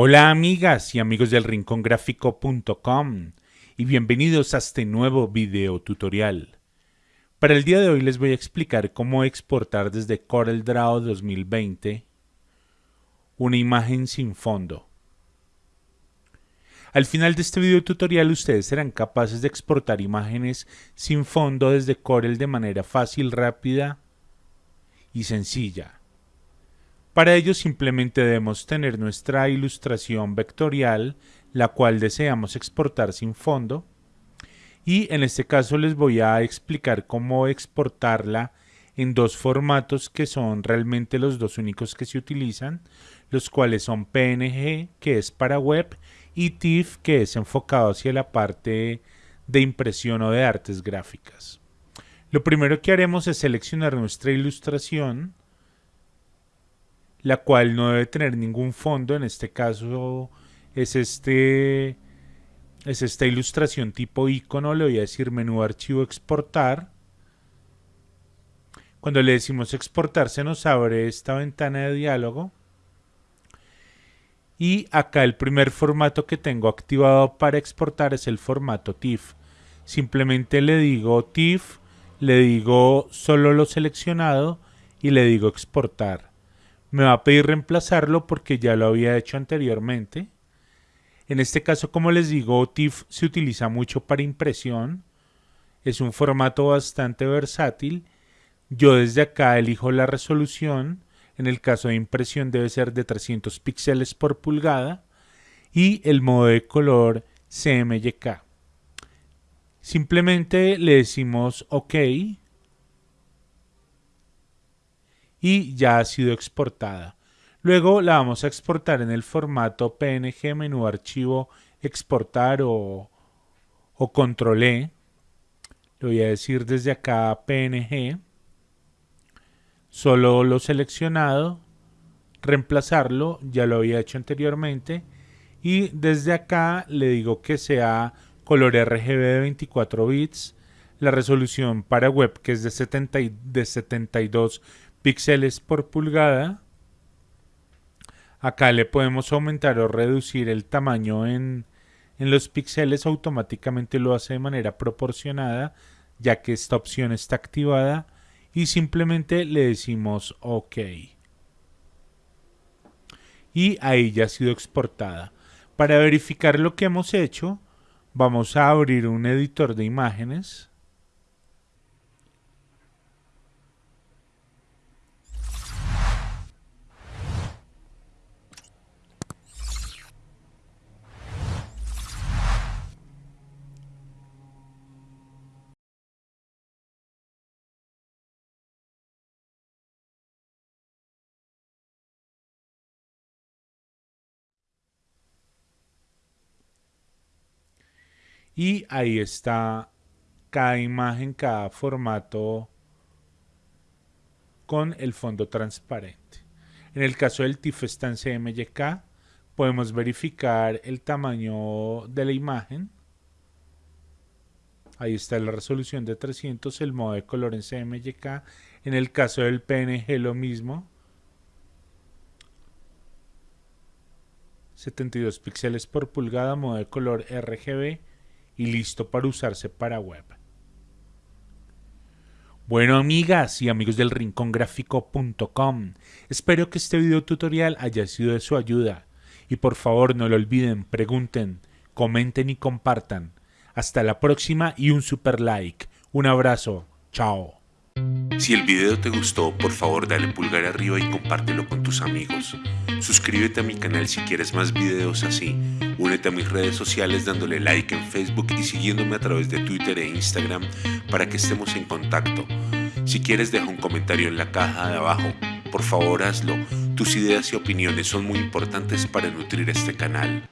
Hola amigas y amigos del rincongráfico.com y bienvenidos a este nuevo video tutorial. Para el día de hoy les voy a explicar cómo exportar desde CorelDRAW 2020 una imagen sin fondo. Al final de este video tutorial ustedes serán capaces de exportar imágenes sin fondo desde Corel de manera fácil, rápida y sencilla. Para ello simplemente debemos tener nuestra ilustración vectorial, la cual deseamos exportar sin fondo. Y en este caso les voy a explicar cómo exportarla en dos formatos que son realmente los dos únicos que se utilizan, los cuales son PNG, que es para web, y TIFF, que es enfocado hacia la parte de impresión o de artes gráficas. Lo primero que haremos es seleccionar nuestra ilustración, la cual no debe tener ningún fondo, en este caso es este es esta ilustración tipo icono, le voy a decir menú archivo exportar. Cuando le decimos exportar se nos abre esta ventana de diálogo. Y acá el primer formato que tengo activado para exportar es el formato TIFF. Simplemente le digo TIFF, le digo solo lo seleccionado y le digo exportar me va a pedir reemplazarlo porque ya lo había hecho anteriormente. En este caso, como les digo, TIFF se utiliza mucho para impresión. Es un formato bastante versátil. Yo desde acá elijo la resolución. En el caso de impresión debe ser de 300 píxeles por pulgada. Y el modo de color CMYK. Simplemente le decimos OK y ya ha sido exportada. Luego la vamos a exportar en el formato PNG, menú archivo, exportar o, o control E. Le voy a decir desde acá PNG. Solo lo seleccionado, reemplazarlo, ya lo había hecho anteriormente. Y desde acá le digo que sea color RGB de 24 bits. La resolución para web que es de, 70, de 72 píxeles por pulgada. Acá le podemos aumentar o reducir el tamaño en, en los píxeles, automáticamente lo hace de manera proporcionada, ya que esta opción está activada y simplemente le decimos OK. Y ahí ya ha sido exportada. Para verificar lo que hemos hecho, vamos a abrir un editor de imágenes. Y ahí está cada imagen, cada formato con el fondo transparente. En el caso del TIFF está en CMYK, podemos verificar el tamaño de la imagen. Ahí está la resolución de 300, el modo de color en CMYK. En el caso del PNG lo mismo. 72 píxeles por pulgada, modo de color RGB y listo para usarse para web. Bueno amigas y amigos del rincongráfico.com, espero que este video tutorial haya sido de su ayuda y por favor no lo olviden, pregunten, comenten y compartan. Hasta la próxima y un super like. Un abrazo. Chao. Si el video te gustó, por favor dale pulgar arriba y compártelo con tus amigos. Suscríbete a mi canal si quieres más videos así. Únete a mis redes sociales dándole like en Facebook y siguiéndome a través de Twitter e Instagram para que estemos en contacto. Si quieres deja un comentario en la caja de abajo. Por favor hazlo. Tus ideas y opiniones son muy importantes para nutrir este canal.